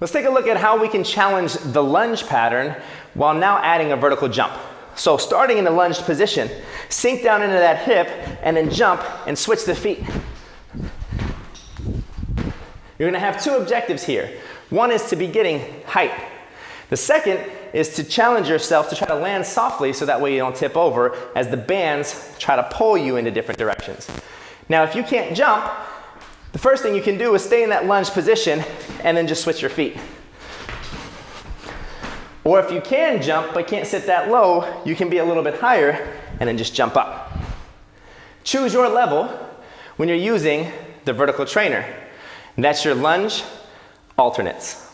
Let's take a look at how we can challenge the lunge pattern while now adding a vertical jump. So starting in the lunged position, sink down into that hip and then jump and switch the feet. You're gonna have two objectives here. One is to be getting height. The second is to challenge yourself to try to land softly so that way you don't tip over as the bands try to pull you into different directions. Now if you can't jump, first thing you can do is stay in that lunge position and then just switch your feet. Or if you can jump but can't sit that low, you can be a little bit higher and then just jump up. Choose your level when you're using the vertical trainer. And that's your lunge alternates.